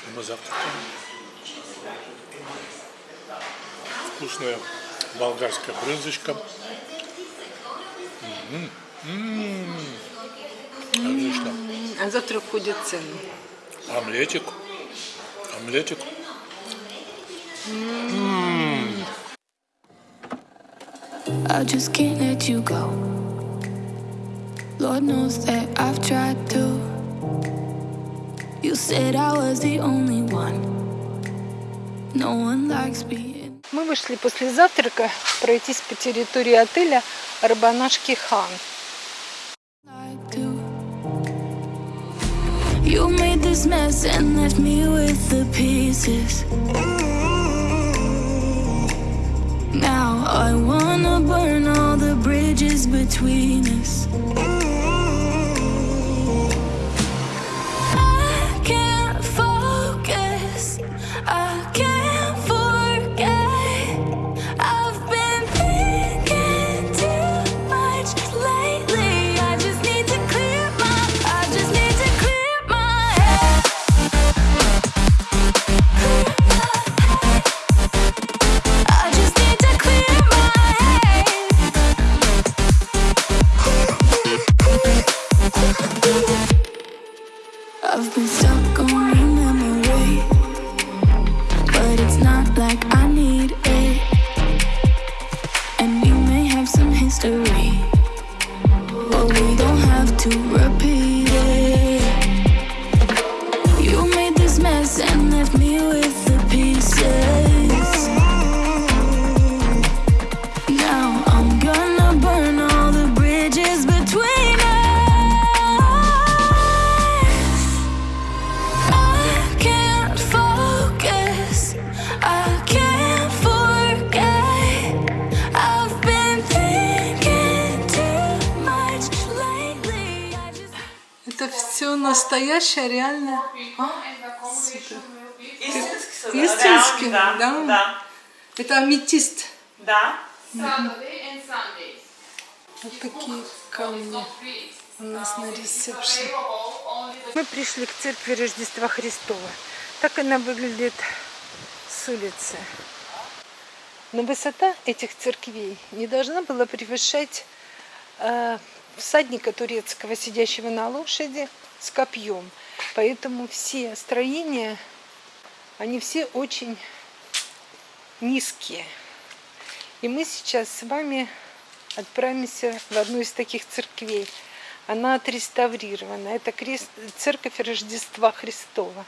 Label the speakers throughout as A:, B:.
A: Отлично, мы завтракаем. Вкусная болгарская брынзочка. М -м -м. Отлично.
B: А завтра входит цены.
A: Омлетик. Омлетик.
C: I just can't let you go. Lord knows that I've tried to. You said I was the only one. No one likes being.
B: Мы вышли после завтрака пройтись по территории отеля Рабанашки Хан.
C: like to. You made this mess and left me with the pieces. Now I wanna burn all the bridges between us. I've been stuck on
B: все настоящее, реально. Супер.
D: Истинский.
B: Истинский,
D: да?
B: да?
D: Да.
B: Это аметист.
D: Да.
B: Вот такие камни у нас на
E: the
B: Мы пришли к церкви Рождества Христова. Так она выглядит с улицы. Но высота этих церквей не должна была превышать э, всадника турецкого, сидящего на лошади с копьем. Поэтому все строения, они все очень низкие. И мы сейчас с вами отправимся в одну из таких церквей. Она отреставрирована. Это церковь Рождества Христова.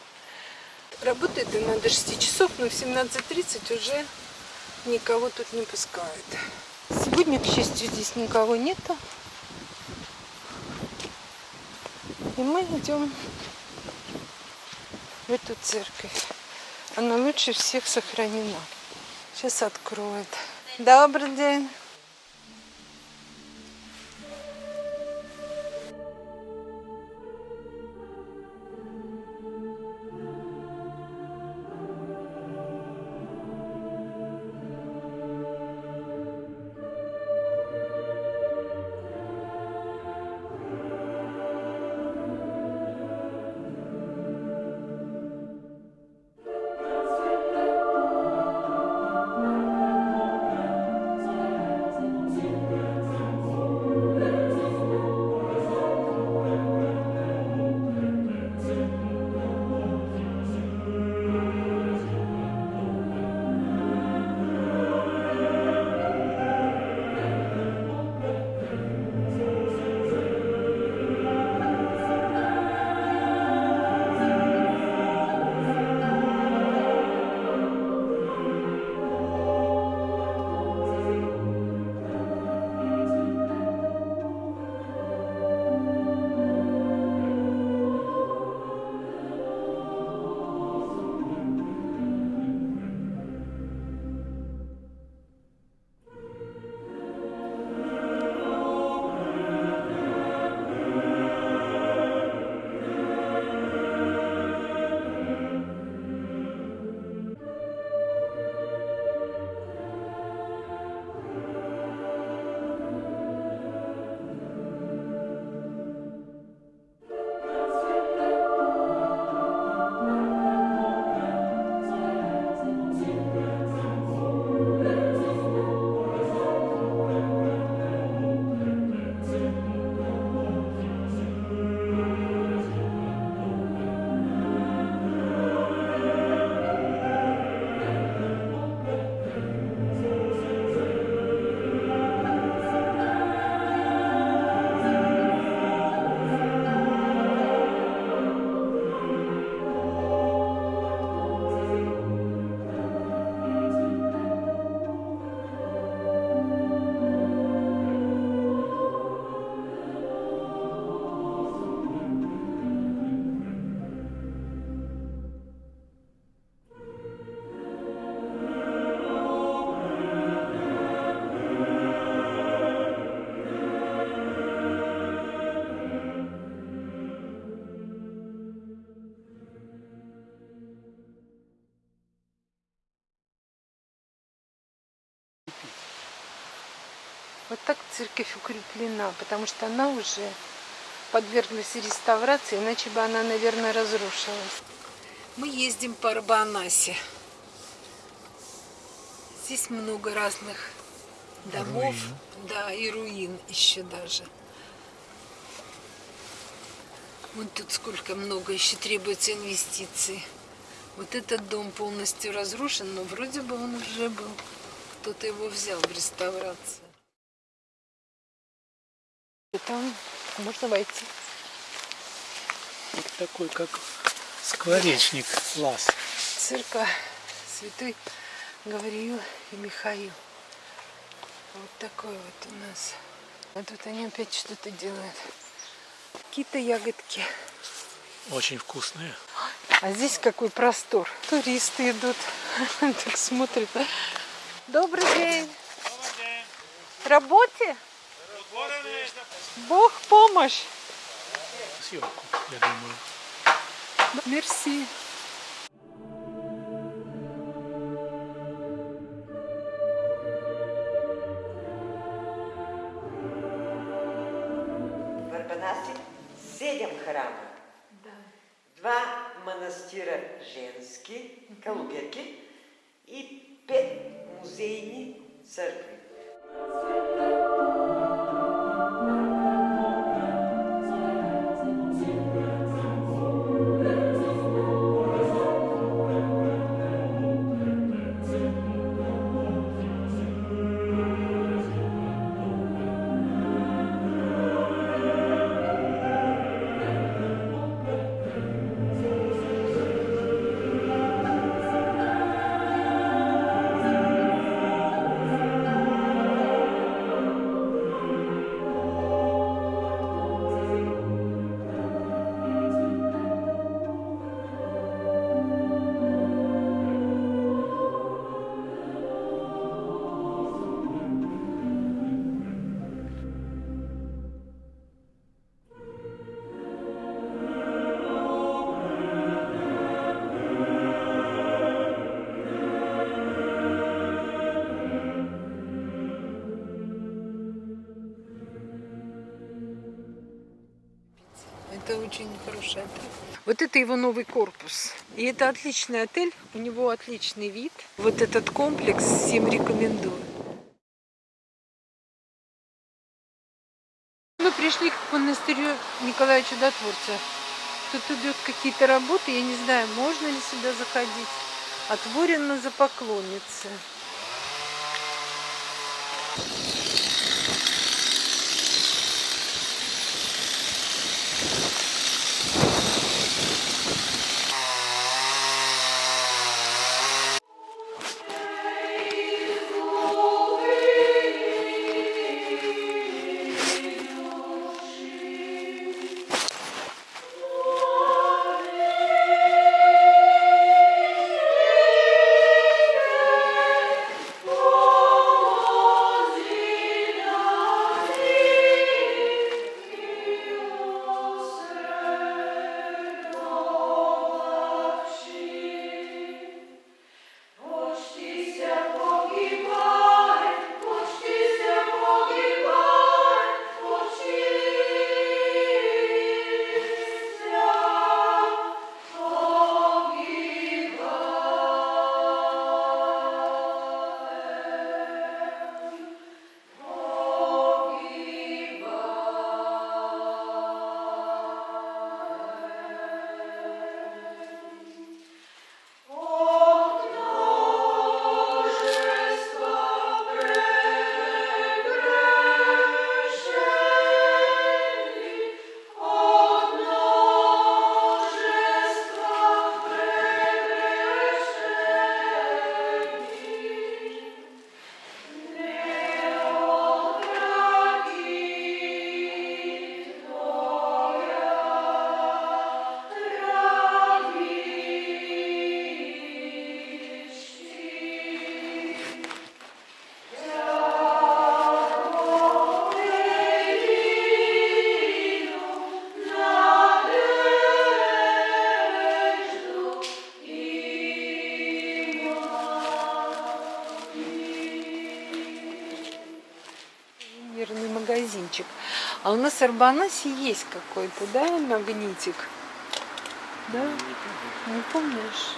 B: Работает она до 6 часов, но в 17.30 уже никого тут не пускают. Сегодня, к счастью, здесь никого нету. И мы идем в эту церковь. Она лучше всех сохранена. Сейчас откроют. Добрый день. Церковь укреплена, потому что она уже подверглась реставрации, иначе бы она, наверное, разрушилась. Мы ездим по Арбанасе. Здесь много разных домов, да, и руин еще даже. Вон тут сколько много еще требуется инвестиций. Вот этот дом полностью разрушен, но вроде бы он уже был. Кто-то его взял в реставрацию. И там можно войти.
A: Такой, как скворечник. Класс.
B: Церковь Святой Гавриил и Михаил. Вот такой вот у нас. А тут они опять что-то делают. Какие-то ягодки.
A: Очень вкусные.
B: А здесь какой простор. Туристы идут, так смотрят. Добрый день. Работе? Бог помощь.
A: Съемку, я думаю.
B: Мерси.
D: В Арбанасе седем храма. Два манастира женски, Калуберки и пет музейни църкви.
B: Это очень хороший отель. Вот это его новый корпус. И это отличный отель, у него отличный вид. Вот этот комплекс всем рекомендую. Мы пришли к монастырю Николая Чудотворца. Тут идут какие-то работы, я не знаю, можно ли сюда заходить. Отворено за поклонницы. Магазинчик. А у нас в Арбанасе есть какой-то, да, магнитик? Да? Не помнишь?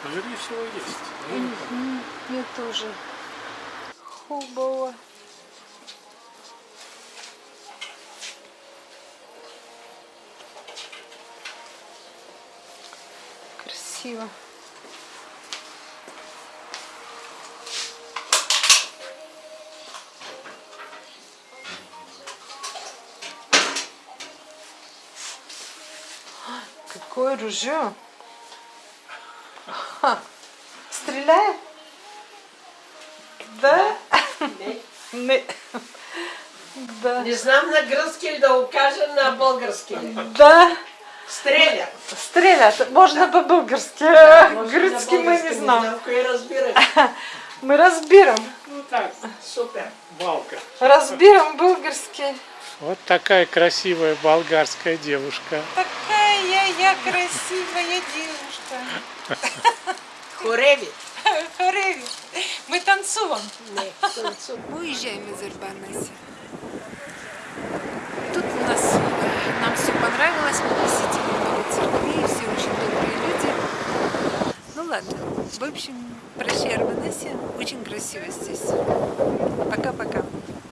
A: Скорее всего, есть. Я не помню.
B: Я тоже. Хубова. Красиво. Какое ружье! Ха. Стреляет? Да? Не. Да.
F: Не знам на гръцки ли да го кажа на български. ли?
B: Да.
F: Стреля.
B: Стрелят. Можно по-български.
F: Може на
B: Гръцки мы не знам.
F: знам кое разбирам.
B: Мы разберем.
F: Ну так, супер.
A: Балка.
B: Разберем български.
A: Вот такая красивая болгарская девушка.
B: Такая я красивая девушка.
F: Хореви.
B: Хореви. Мы танцуем. Мы уезжаем из Арбанаси. Тут у нас э, нам все понравилось, мы посетили много церквей, все очень добрые люди. Ну ладно, в общем, прощай, Арбанаси, очень красиво здесь. Пока-пока.